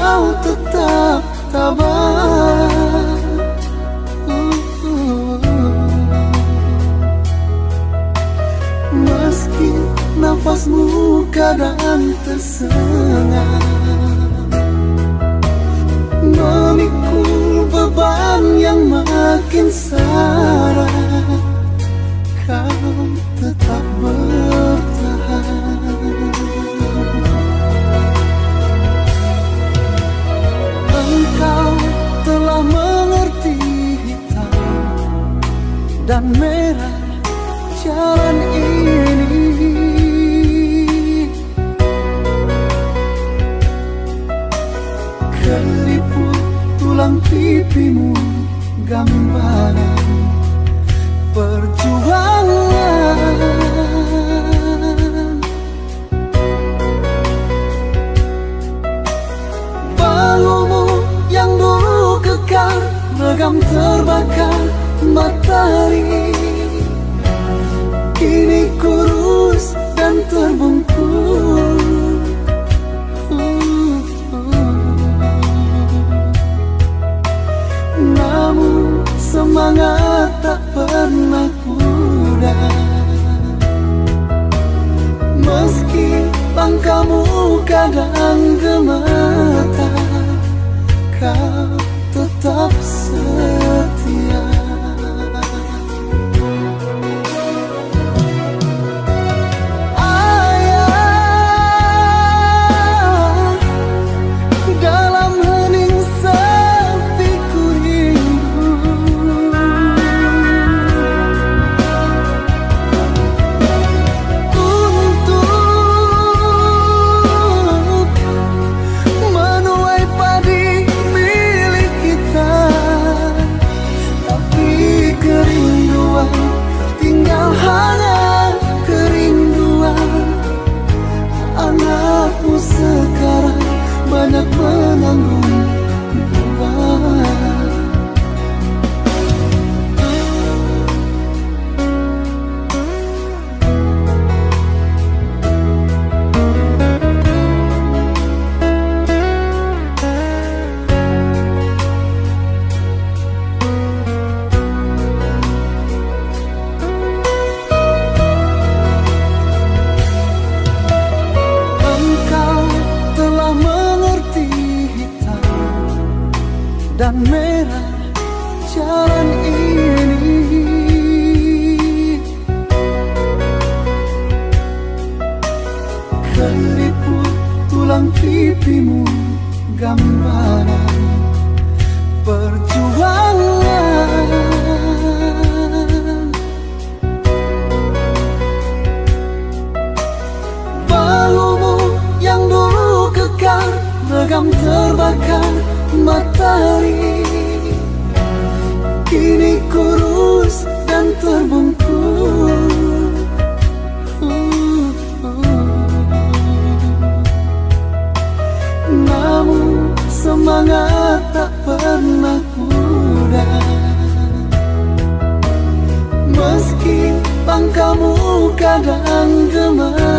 kau tetap tabah Meski nafasmu kadang tersengat Memikul beban yang makin sarat dan merah jalan ini. Keliput tulang pipimu gambaran perjuangan. Baumu yang dulu kekar legam terbakar matahari Kini kurus dan terbungkus. Namun semangat tak pernah pudar Meski pangkamu kadang gemetar Kau semangat tak pernah pudar. Meski langkahmu kadang gemetar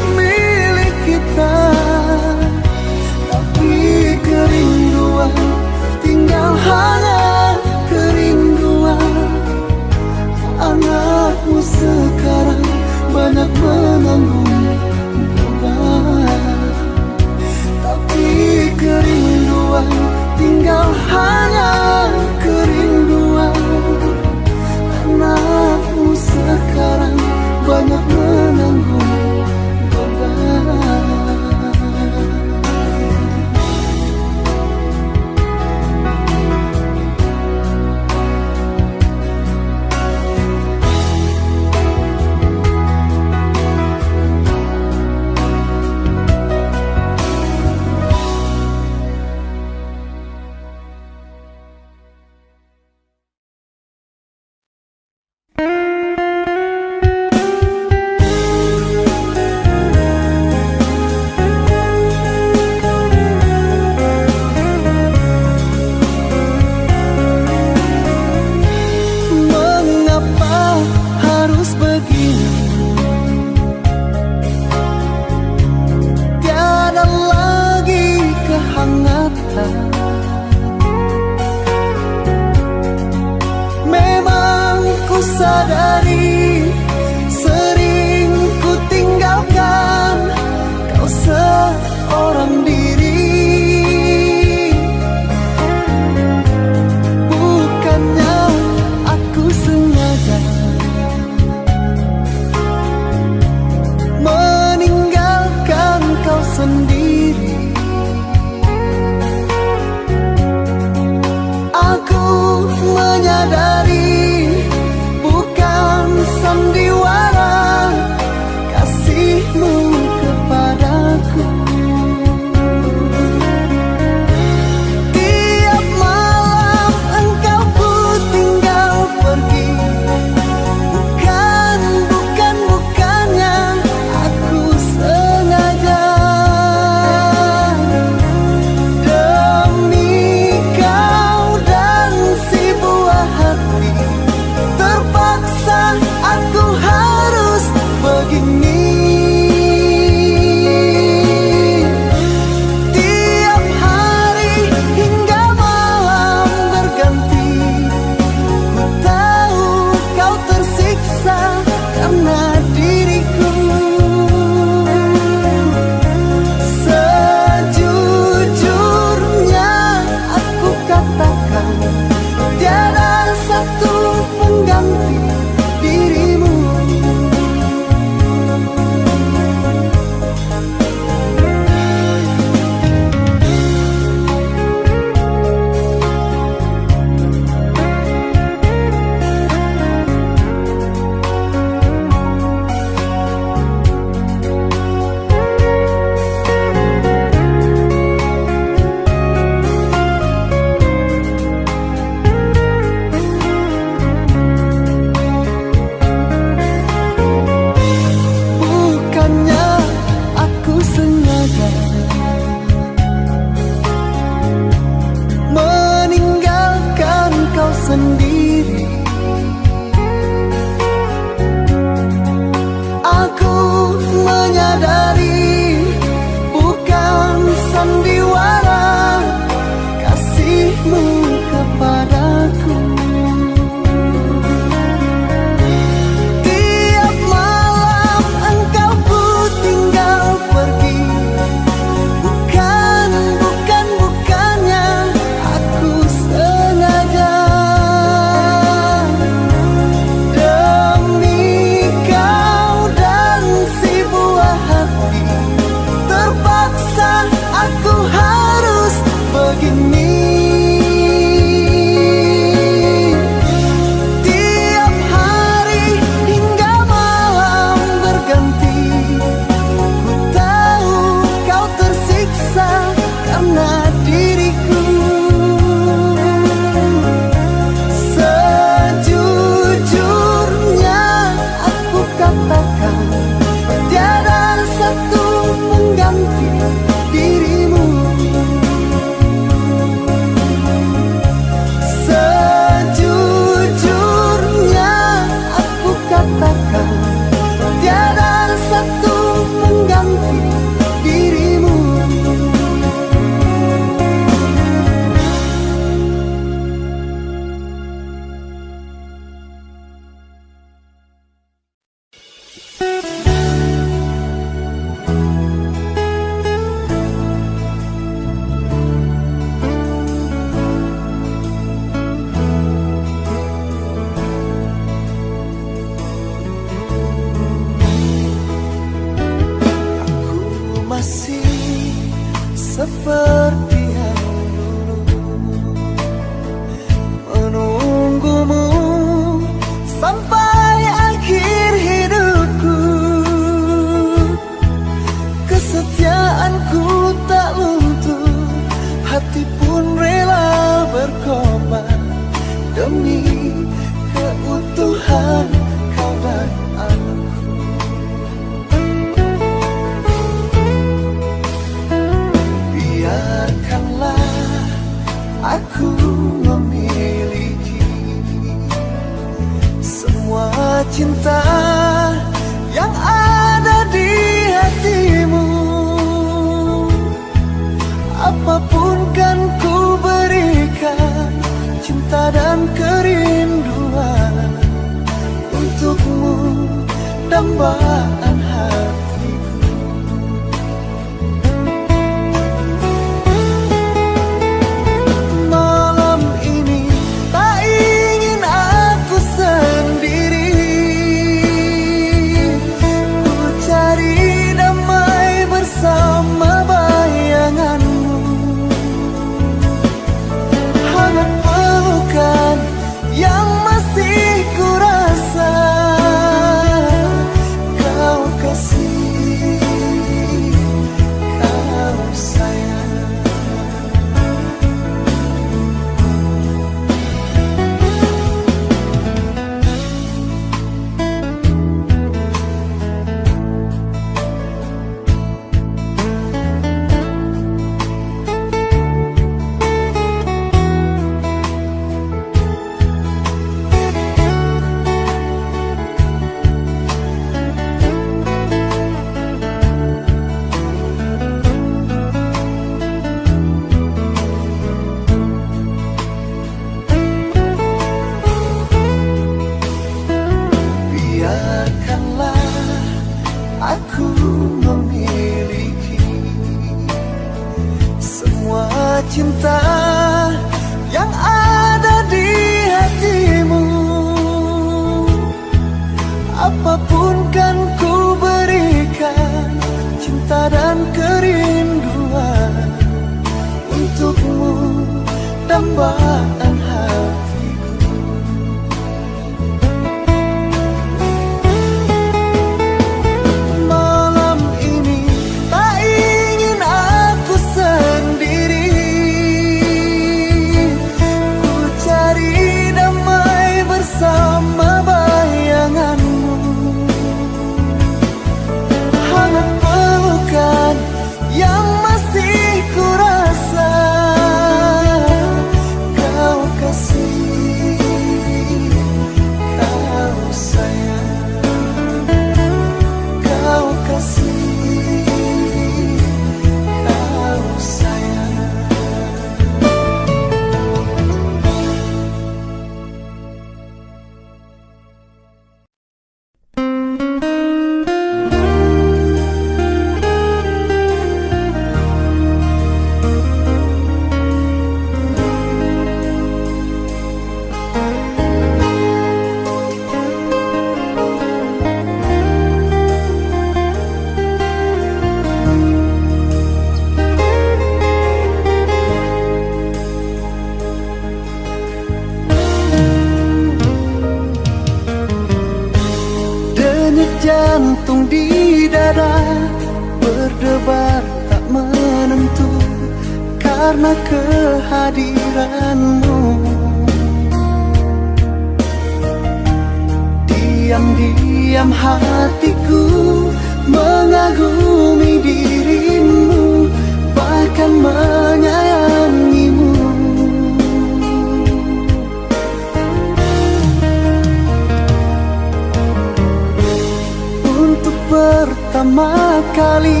kali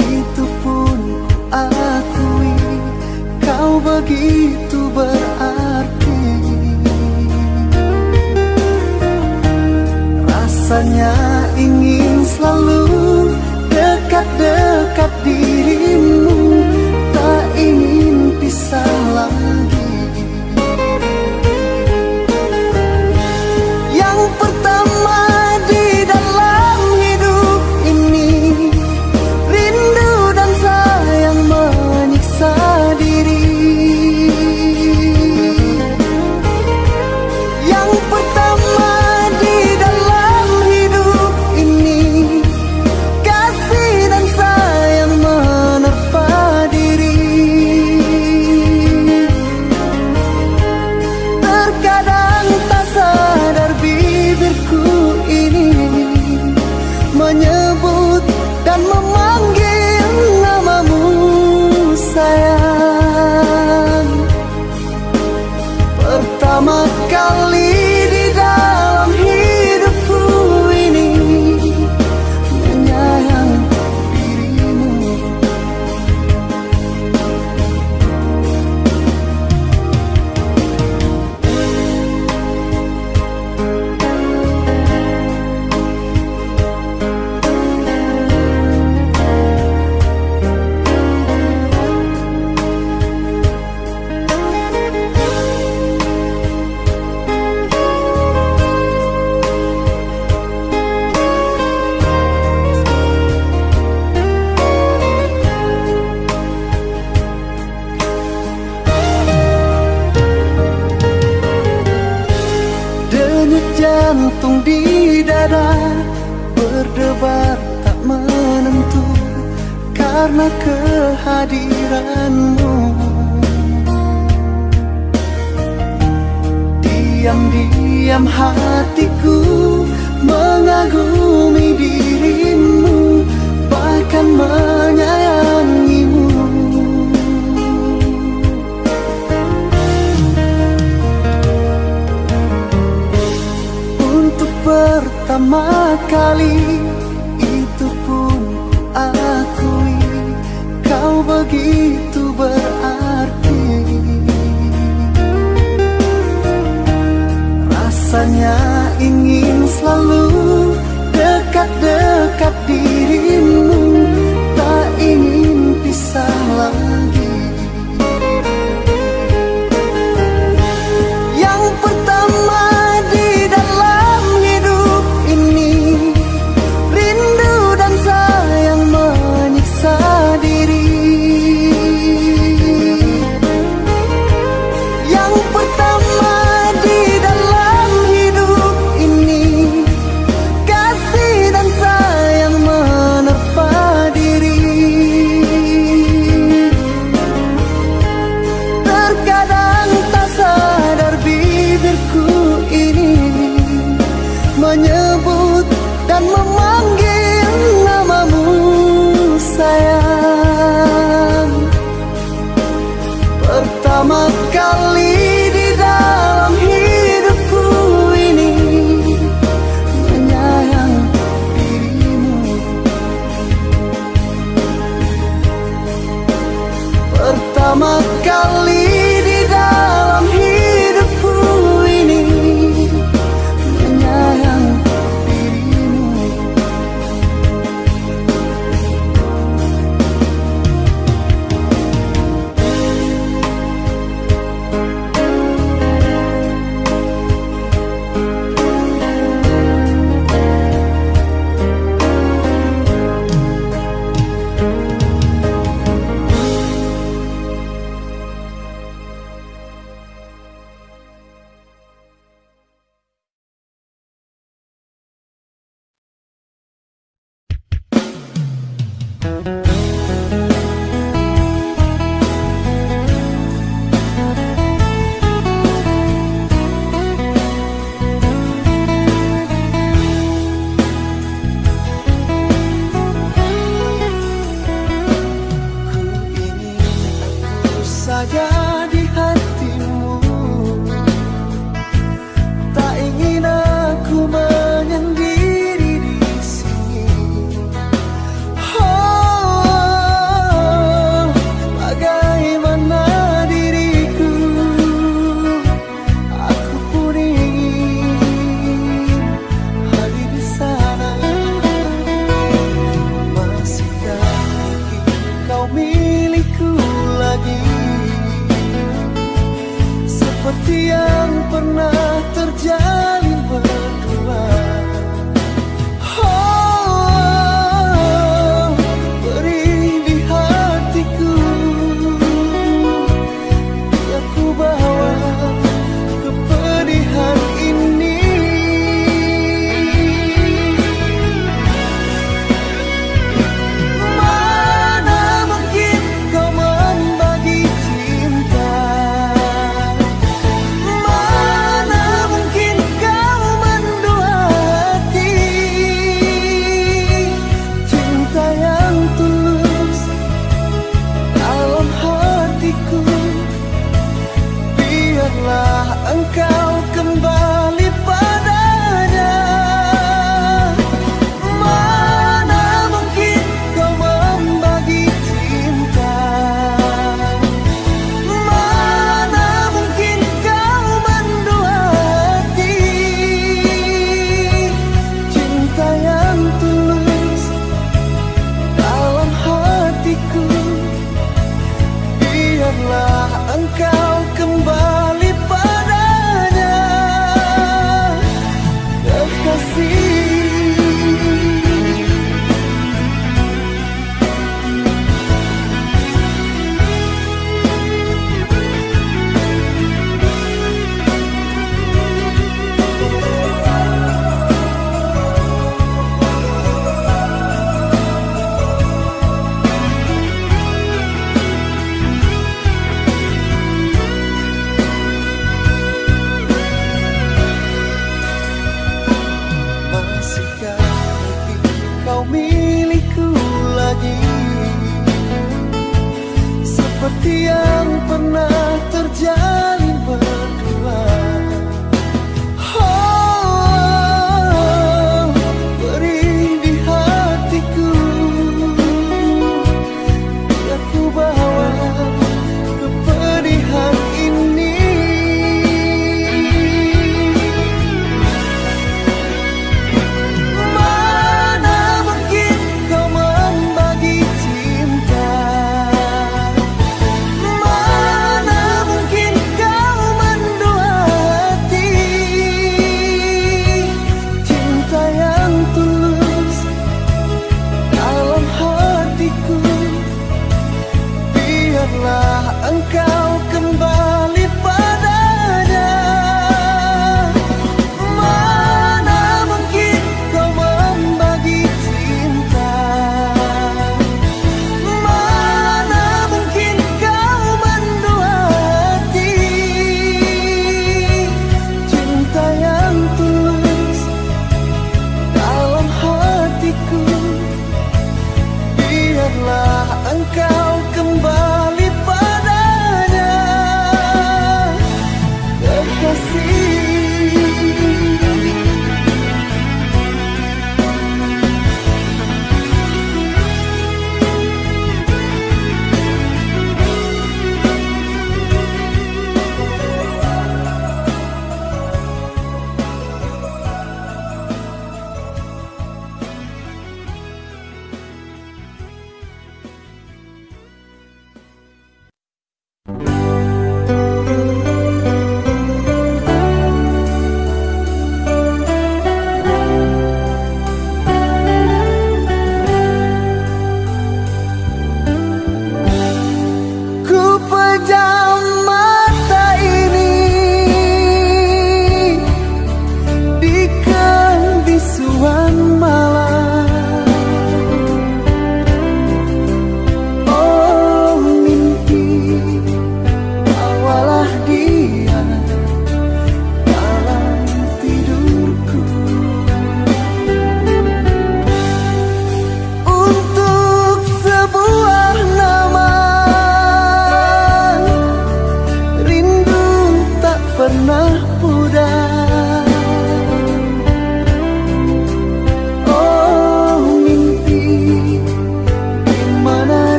itu pun akui kau begitu berarti. Rasanya ingin selalu dekat-dekat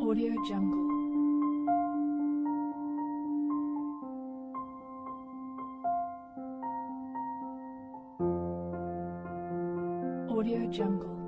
Audio Jungle. Audio Jungle.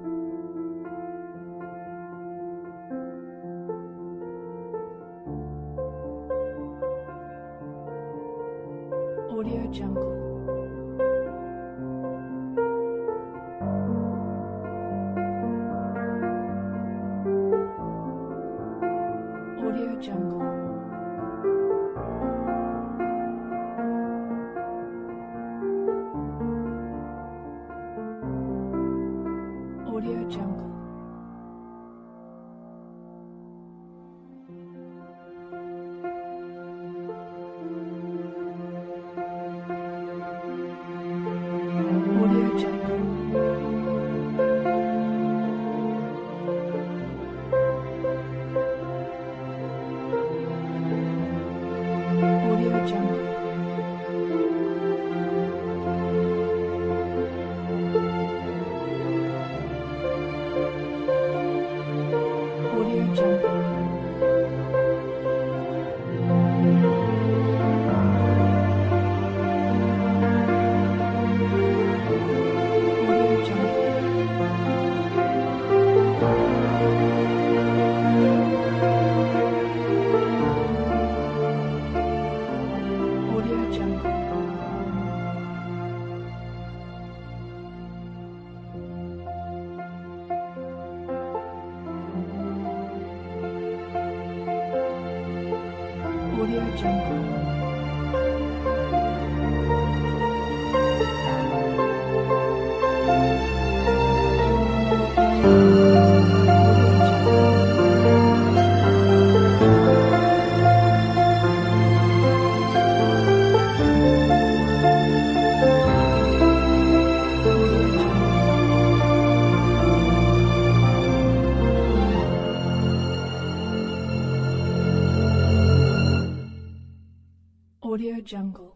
Jungle.